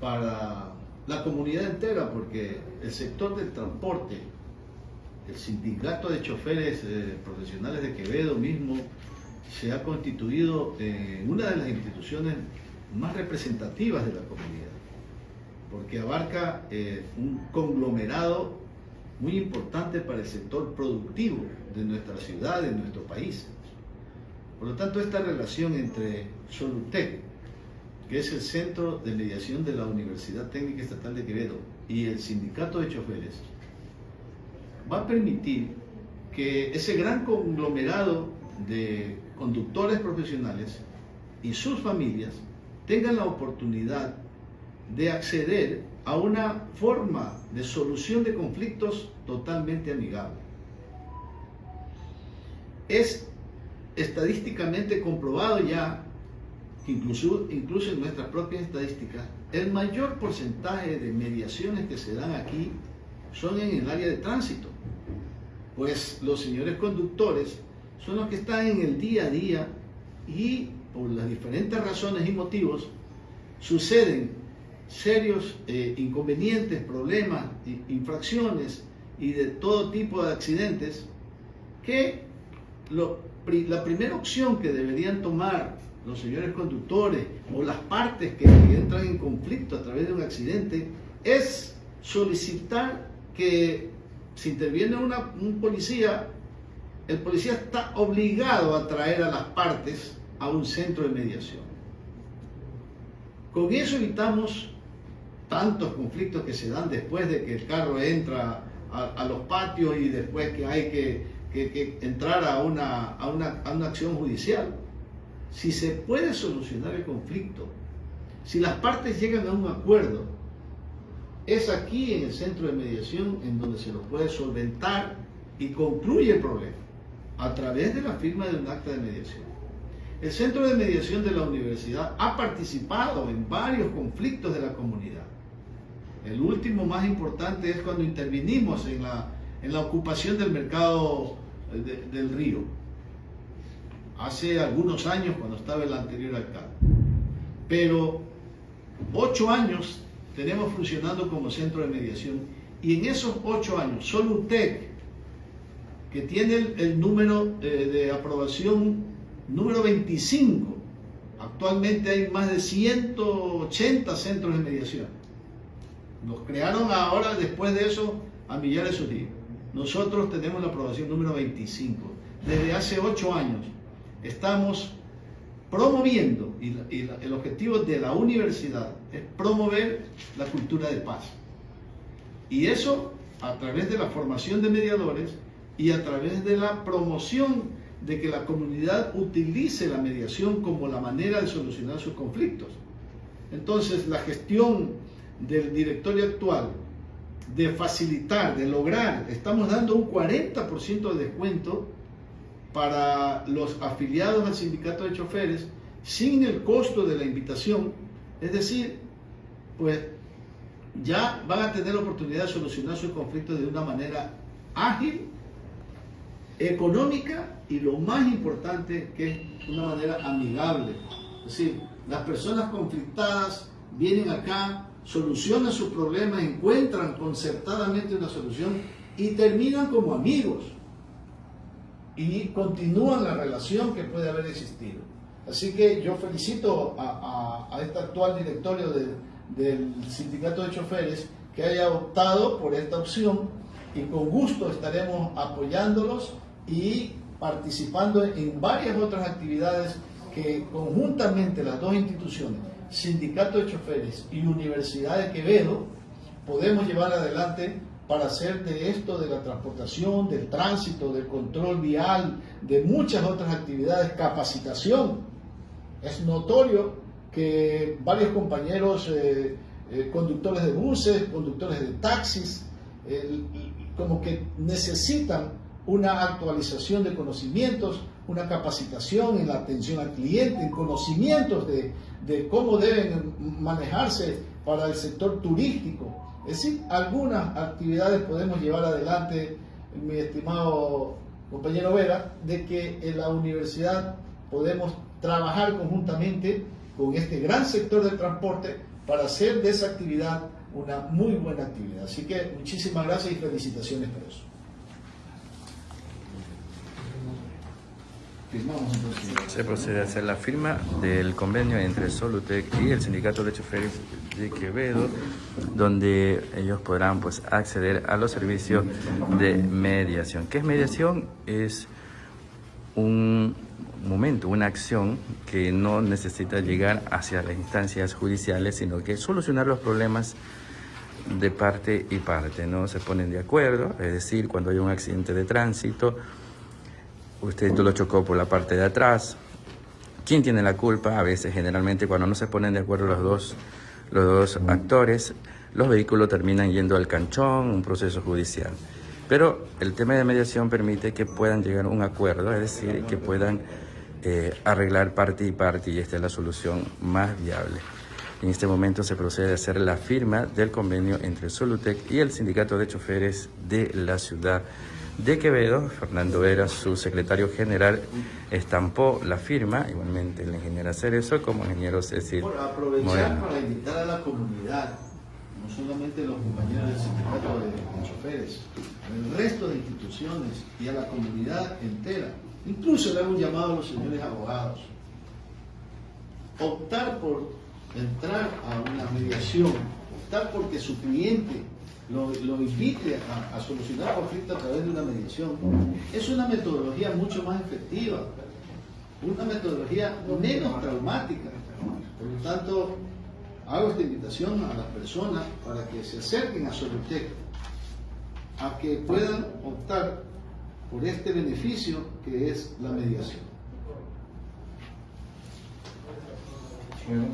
para la comunidad entera, porque el sector del transporte, el sindicato de choferes eh, profesionales de Quevedo mismo, se ha constituido en una de las instituciones más representativas de la comunidad, porque abarca eh, un conglomerado muy importante para el sector productivo de nuestra ciudad, de nuestro país. Por lo tanto, esta relación entre Solutec, que es el Centro de Mediación de la Universidad Técnica Estatal de Quevedo y el Sindicato de Choferes, va a permitir que ese gran conglomerado de conductores profesionales y sus familias tengan la oportunidad de acceder a una forma de solución de conflictos totalmente amigable. Es estadísticamente comprobado ya incluso, incluso en nuestras propias estadísticas, el mayor porcentaje de mediaciones que se dan aquí son en el área de tránsito. Pues los señores conductores son los que están en el día a día y por las diferentes razones y motivos suceden serios eh, inconvenientes, problemas, infracciones y de todo tipo de accidentes que la primera opción que deberían tomar los señores conductores o las partes que entran en conflicto a través de un accidente es solicitar que si interviene un policía, el policía está obligado a traer a las partes a un centro de mediación. Con eso evitamos tantos conflictos que se dan después de que el carro entra a, los patios y después que hay que, entrar a una, a una acción judicial si se puede solucionar el conflicto, si las partes llegan a un acuerdo, es aquí en el centro de mediación en donde se lo puede solventar y concluye el problema a través de la firma de un acta de mediación. El centro de mediación de la universidad ha participado en varios conflictos de la comunidad. El último más importante es cuando intervinimos en la, en la ocupación del mercado del río hace algunos años cuando estaba el anterior alcalde. Pero ocho años tenemos funcionando como centro de mediación y en esos ocho años, solo UTEC, que tiene el, número eh, de aprobación número 25, actualmente hay más de 180 centros de mediación. Nos crearon ahora, después de eso, a millares de días. Nosotros tenemos la aprobación número 25, desde hace ocho años estamos promoviendo, y, el objetivo de la universidad es promover la cultura de paz. Y eso a través de la formación de mediadores y a través de la promoción de que la comunidad utilice la mediación como la manera de solucionar sus conflictos. Entonces, la gestión del directorio actual de facilitar, de lograr, estamos dando un 40% de descuento para los afiliados al sindicato de choferes sin el costo de la invitación, es decir, pues ya van a tener la oportunidad de solucionar sus conflictos de una manera ágil, económica y lo más importante que es una manera amigable. Es decir, las personas conflictadas vienen acá, solucionan sus problemas, encuentran concertadamente una solución y terminan como amigos y continúan la relación que puede haber existido. Así que yo felicito a, a, este actual directorio del sindicato de choferes que haya optado por esta opción y con gusto estaremos apoyándolos y participando en varias otras actividades que conjuntamente las dos instituciones, Sindicato de Choferes y Universidad de Quevedo, podemos llevar adelante para hacer de esto, de la transportación, del tránsito, del control vial, de muchas otras actividades, capacitación. Es notorio que varios compañeros eh, eh, conductores de buses, conductores de taxis, como que necesitan una actualización de conocimientos, una capacitación en la atención al cliente, en conocimientos de, de cómo deben manejarse para el sector turístico, es decir, algunas actividades podemos llevar adelante, mi estimado compañero Vera, de que en la universidad podemos trabajar conjuntamente con este gran sector del transporte para hacer de esa actividad una muy buena actividad. Así que muchísimas gracias y felicitaciones por eso. Se procede a hacer la firma del convenio entre Solutec y el Sindicato de Choferes de Quevedo, donde ellos podrán pues, acceder a los servicios de mediación. ¿Qué es mediación? Es un momento, una acción que no necesita llegar hacia las instancias judiciales, sino que solucionar los problemas de parte y parte, ¿no? Se ponen de acuerdo, es decir, cuando hay un accidente de tránsito, usted lo chocó por la parte de atrás. ¿Quién tiene la culpa? A veces, generalmente, cuando no se ponen de acuerdo los dos, los dos actores, los vehículos terminan yendo al canchón, un proceso judicial. Pero el tema de mediación permite que puedan llegar a un acuerdo, es decir, que puedan eh, arreglar parte y parte, y esta es la solución más viable. En este momento se procede a hacer la firma del convenio entre Solutec y el Sindicato de Choferes de la ciudad de Quevedo, Fernando Vera, su secretario general, estampó la firma, igualmente el ingeniero Cerezo como ingeniero Cecil Por aprovechar para invitar a la comunidad, no solamente los compañeros del sindicato de, choferes, el resto de instituciones y a la comunidad entera, incluso le un llamado a los señores abogados, optar por entrar a una mediación, optar porque su cliente lo, invite a, solucionar conflictos a través de una mediación, es una metodología mucho más efectiva, una metodología menos traumática. Por lo tanto, hago esta invitación a las personas para que se acerquen a Solutec, a que puedan optar por este beneficio que es la mediación. Bueno,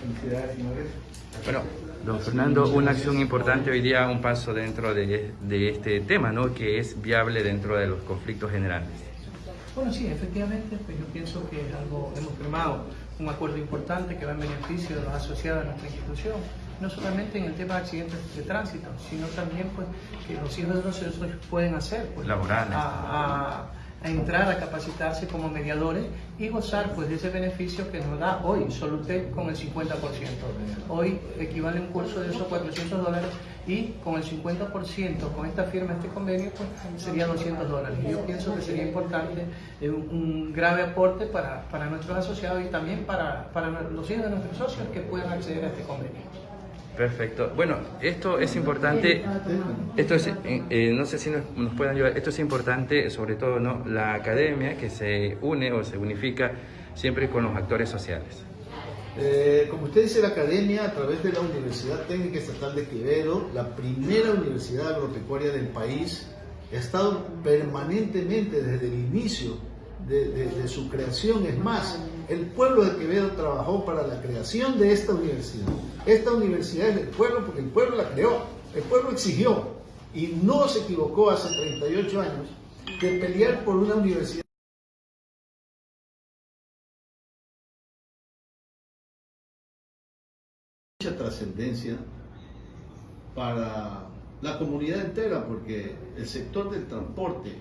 felicidades, señores. Bueno, don Fernando, una acción importante hoy día, un paso dentro de, este tema, ¿no? Que es viable dentro de los conflictos generales. Bueno, sí, efectivamente, pues yo pienso que es algo, hemos firmado un acuerdo importante que va en beneficio de los asociados a nuestra institución, no solamente en el tema de accidentes de tránsito, sino también pues que los hijos de los pueden hacer, pues, laborales a entrar a capacitarse como mediadores y gozar pues de ese beneficio que nos da hoy Solutec con el 50%. Hoy equivale un curso de esos 400 dólares y con el 50% con esta firma, este convenio, pues sería 200 dólares. Yo pienso que sería importante eh, un, grave aporte para, para, nuestros asociados y también para, para los hijos de nuestros socios que puedan acceder a este convenio. Perfecto. Bueno, esto es importante, esto es, eh, eh, no sé si nos, pueden ayudar, esto es importante, sobre todo ¿no? la academia que se une o se unifica siempre con los actores sociales. Eh, como usted dice, la academia a través de la Universidad Técnica Estatal de Quevedo, la primera universidad agropecuaria del país, ha estado permanentemente desde el inicio de, su creación. Es más, el pueblo de Quevedo trabajó para la creación de esta universidad. Esta universidad es del pueblo porque el pueblo la creó, el pueblo exigió y no se equivocó hace 38 años de pelear por una universidad. mucha trascendencia para la comunidad entera porque el sector del transporte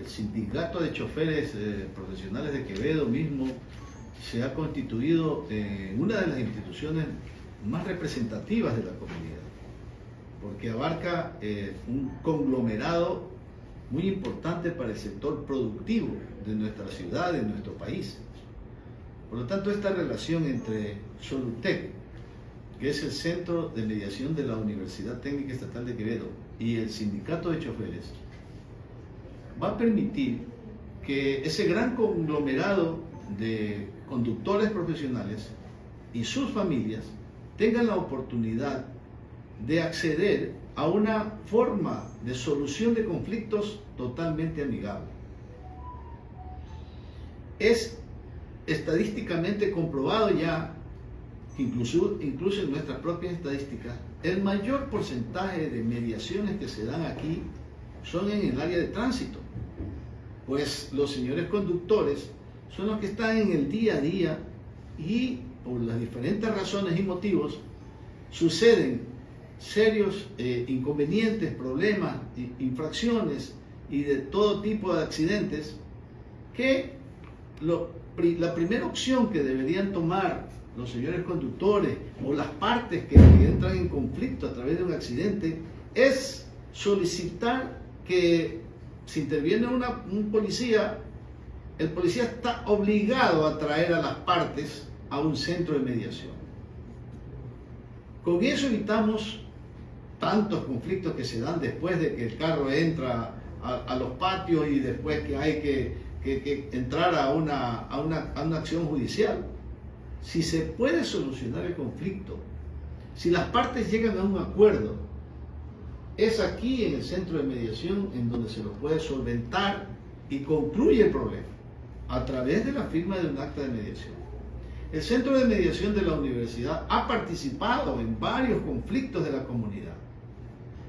el sindicato de choferes eh, profesionales de Quevedo mismo se ha constituido en una de las instituciones más representativas de la comunidad, porque abarca eh, un conglomerado muy importante para el sector productivo de nuestra ciudad, de nuestro país. Por lo tanto, esta relación entre Solutec, que es el centro de mediación de la Universidad Técnica Estatal de Quevedo, y el sindicato de choferes, va a permitir que ese gran conglomerado de conductores profesionales y sus familias tengan la oportunidad de acceder a una forma de solución de conflictos totalmente amigable. Es estadísticamente comprobado ya, incluso, incluso en nuestras propias estadísticas, el mayor porcentaje de mediaciones que se dan aquí son en el área de tránsito pues los señores conductores son los que están en el día a día y por las diferentes razones y motivos suceden serios eh, inconvenientes, problemas, infracciones y de todo tipo de accidentes que la primera opción que deberían tomar los señores conductores o las partes que, entran en conflicto a través de un accidente es solicitar que si interviene un policía, el policía está obligado a traer a las partes a un centro de mediación. Con eso evitamos tantos conflictos que se dan después de que el carro entra a, los patios y después que hay que, entrar a una, a una acción judicial. Si se puede solucionar el conflicto, si las partes llegan a un acuerdo, es aquí en el centro de mediación en donde se lo puede solventar y concluye el problema a través de la firma de un acta de mediación. El centro de mediación de la universidad ha participado en varios conflictos de la comunidad.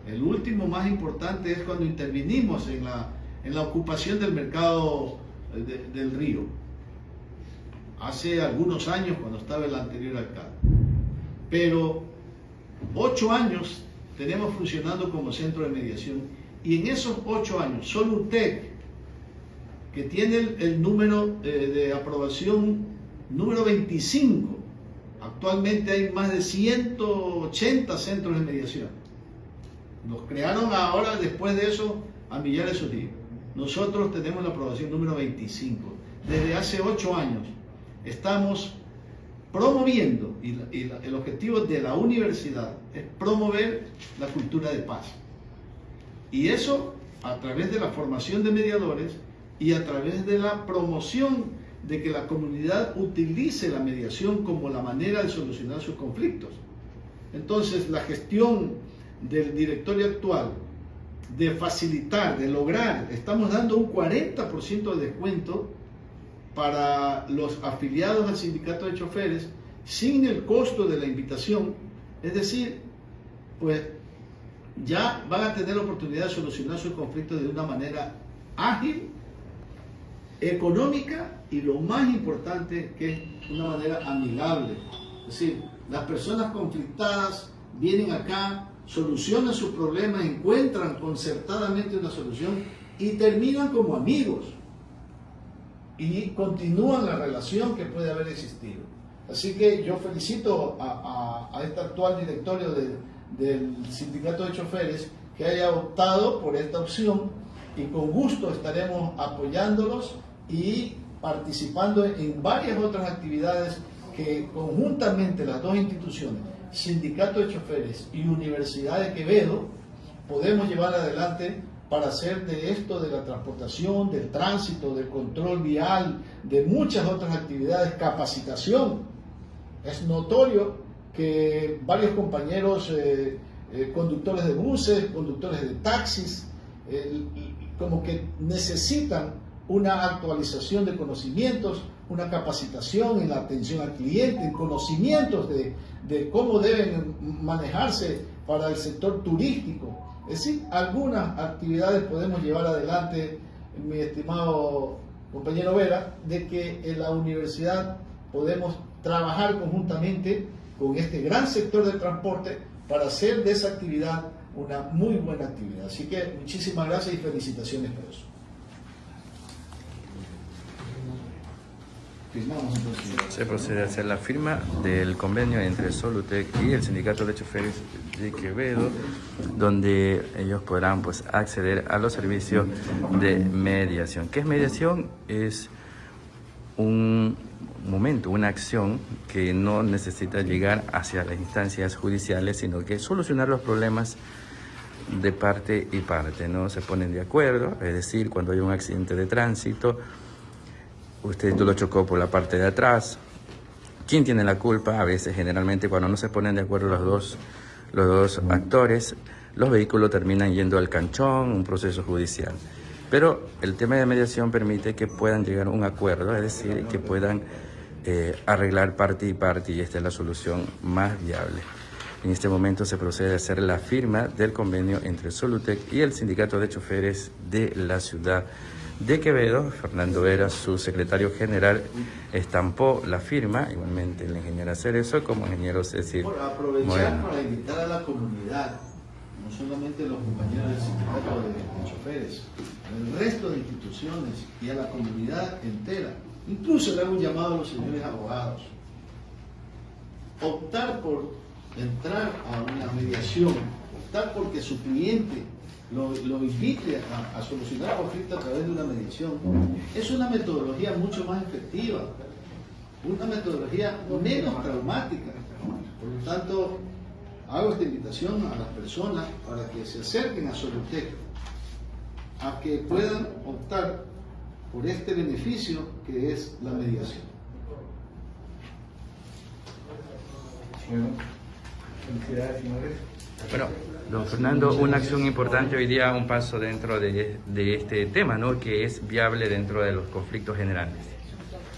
El último más importante es cuando intervinimos en la, en la ocupación del mercado del río hace algunos años cuando estaba el anterior alcalde. Pero ocho años tenemos funcionando como centro de mediación y en esos ocho años solo UTEC, que tiene el, número eh, de aprobación número 25, actualmente hay más de 180 centros de mediación. Nos crearon ahora, después de eso, a millares de días. Nosotros tenemos la aprobación número 25, desde hace ocho años estamos promoviendo, y, el objetivo de la universidad es promover la cultura de paz. Y eso a través de la formación de mediadores y a través de la promoción de que la comunidad utilice la mediación como la manera de solucionar sus conflictos. Entonces, la gestión del directorio actual de facilitar, de lograr, estamos dando un 40% de descuento para los afiliados al sindicato de choferes sin el costo de la invitación, es decir, pues ya van a tener la oportunidad de solucionar sus conflictos de una manera ágil, económica y lo más importante que es una manera amigable. Es decir, las personas conflictadas vienen acá, solucionan sus problemas, encuentran concertadamente una solución y terminan como amigos y continúan la relación que puede haber existido. Así que yo felicito a, este actual directorio del sindicato de choferes que haya optado por esta opción y con gusto estaremos apoyándolos y participando en varias otras actividades que conjuntamente las dos instituciones, Sindicato de Choferes y Universidad de Quevedo, podemos llevar adelante para hacer de esto, de la transportación, del tránsito, del control vial, de muchas otras actividades, capacitación. Es notorio que varios compañeros eh, eh, conductores de buses, conductores de taxis, como que necesitan una actualización de conocimientos, una capacitación en la atención al cliente, en conocimientos de, de cómo deben manejarse para el sector turístico, es decir, algunas actividades podemos llevar adelante, mi estimado compañero Vera, de que en la universidad podemos trabajar conjuntamente con este gran sector del transporte para hacer de esa actividad una muy buena actividad. Así que muchísimas gracias y felicitaciones por eso. Se procede a hacer la firma del convenio entre Solutec y el Sindicato de Choferes de Quevedo, donde ellos podrán pues, acceder a los servicios de mediación. ¿Qué es mediación? Es un momento, una acción que no necesita llegar hacia las instancias judiciales, sino que solucionar los problemas de parte y parte, ¿no? Se ponen de acuerdo, es decir, cuando hay un accidente de tránsito, usted lo chocó por la parte de atrás. ¿Quién tiene la culpa? A veces, generalmente, cuando no se ponen de acuerdo los dos, los dos actores, los vehículos terminan yendo al canchón, un proceso judicial. Pero el tema de mediación permite que puedan llegar a un acuerdo, es decir, que puedan eh, arreglar parte y parte, y esta es la solución más viable. En este momento se procede a hacer la firma del convenio entre Solutec y el Sindicato de Choferes de la ciudad de Quevedo, Fernando Vera, su secretario general, estampó la firma, igualmente el ingeniero Cerezo como ingeniero Cecil. Por aprovechar para invitar a la comunidad, no solamente los compañeros del sindicato de, choferes, al resto de instituciones y a la comunidad entera, incluso le hago un llamado a los señores abogados, optar por entrar a una mediación, optar porque su cliente lo, invite a, solucionar el conflicto a través de una mediación, es una metodología mucho más efectiva, una metodología menos traumática. Por lo tanto, hago esta invitación a las personas para que se acerquen a Solutec, a que puedan optar por este beneficio que es la mediación. Bueno, don Fernando, una acción importante hoy día, un paso dentro de, de este tema, ¿no? Que es viable dentro de los conflictos generales.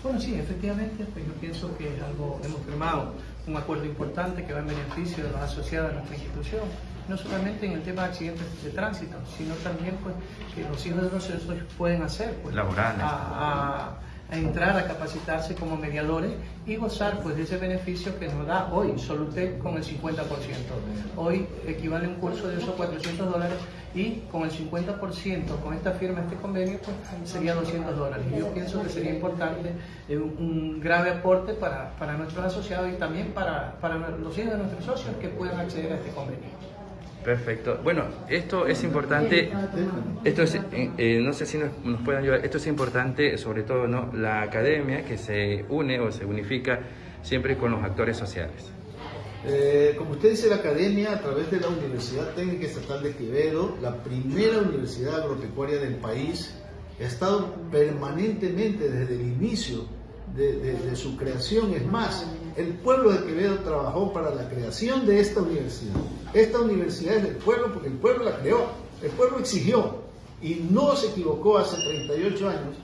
Bueno, sí, efectivamente, pues yo pienso que es algo, hemos firmado un acuerdo importante que va en beneficio de los asociados a nuestra institución, no solamente en el tema de accidentes de tránsito, sino también pues que los hijos de los socios pueden hacer pues, laborales a entrar a capacitarse como mediadores y gozar pues de ese beneficio que nos da hoy Solutec con el 50%. Hoy equivale un curso de esos 400 dólares y con el 50% con esta firma, este convenio, pues sería 200 dólares. Y yo pienso que sería importante eh, un, grave aporte para, para, nuestros asociados y también para, para los hijos de nuestros socios que puedan acceder a este convenio. Perfecto. Bueno, esto es importante, esto es, eh, eh, no sé si nos, nos, pueden ayudar, esto es importante, sobre todo ¿no? la academia que se une o se unifica siempre con los actores sociales. Eh, como usted dice, la academia a través de la Universidad Técnica Estatal de Quevedo, la primera universidad agropecuaria del país, ha estado permanentemente desde el inicio de, su creación. Es más, el pueblo de Quevedo trabajó para la creación de esta universidad. Esta universidad es del pueblo porque el pueblo la creó, el pueblo exigió. Y no se equivocó hace 38 años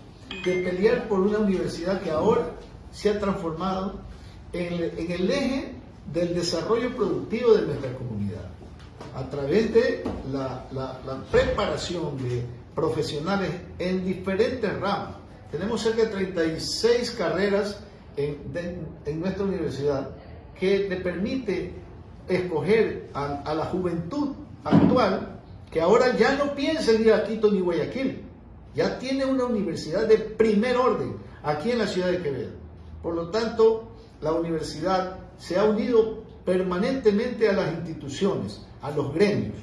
de pelear por una universidad que ahora se ha transformado en, el eje del desarrollo productivo de nuestra comunidad, a través de la, preparación de profesionales en diferentes ramas. Tenemos cerca de 36 carreras en, nuestra universidad que le permite escoger a, la juventud actual que ahora ya no piensa en ir a Quito ni Guayaquil, ya tiene una universidad de primer orden aquí en la ciudad de Quevedo. Por lo tanto, la universidad se ha unido permanentemente a las instituciones, a los gremios,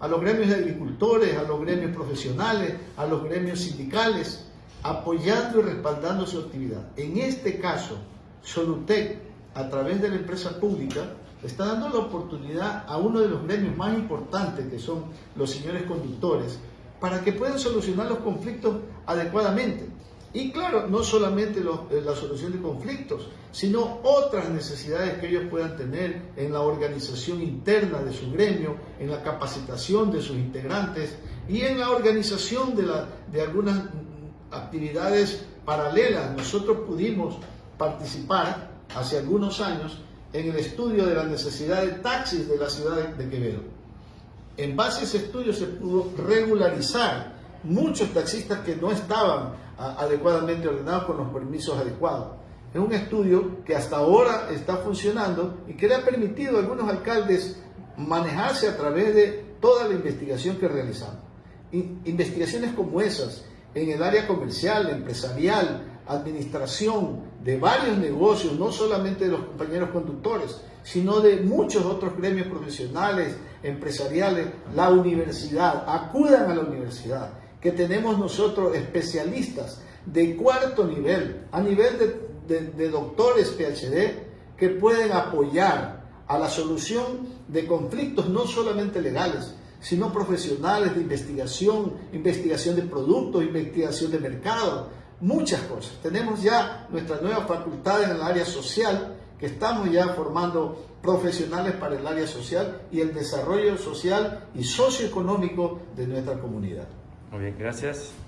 a los gremios de agricultores, a los gremios profesionales, a los gremios sindicales, apoyando y respaldando su actividad. En este caso, Solutec, a través de la empresa pública, está dando la oportunidad a uno de los gremios más importantes, que son los señores conductores, para que puedan solucionar los conflictos adecuadamente. Y claro, no solamente eh, la solución de conflictos, sino otras necesidades que ellos puedan tener en la organización interna de su gremio, en la capacitación de sus integrantes y en la organización de, algunas actividades paralelas. Nosotros pudimos participar hace algunos años en el estudio de la necesidad de taxis de la ciudad de Quevedo. En base a ese estudio se pudo regularizar muchos taxistas que no estaban adecuadamente ordenados con los permisos adecuados. Es un estudio que hasta ahora está funcionando y que le ha permitido a algunos alcaldes manejarse a través de toda la investigación que realizamos. Investigaciones como esas en el área comercial, empresarial, administración de varios negocios, no solamente de los compañeros conductores, sino de muchos otros gremios profesionales, empresariales, la universidad, acudan a la universidad, que tenemos nosotros especialistas de cuarto nivel, a nivel de, de doctores PhD, que pueden apoyar a la solución de conflictos no solamente legales, sino profesionales de investigación, investigación de productos, investigación de mercado, muchas cosas. Tenemos ya nuestra nueva facultad en el área social, que estamos ya formando profesionales para el área social y el desarrollo social y socioeconómico de nuestra comunidad. Muy bien, gracias.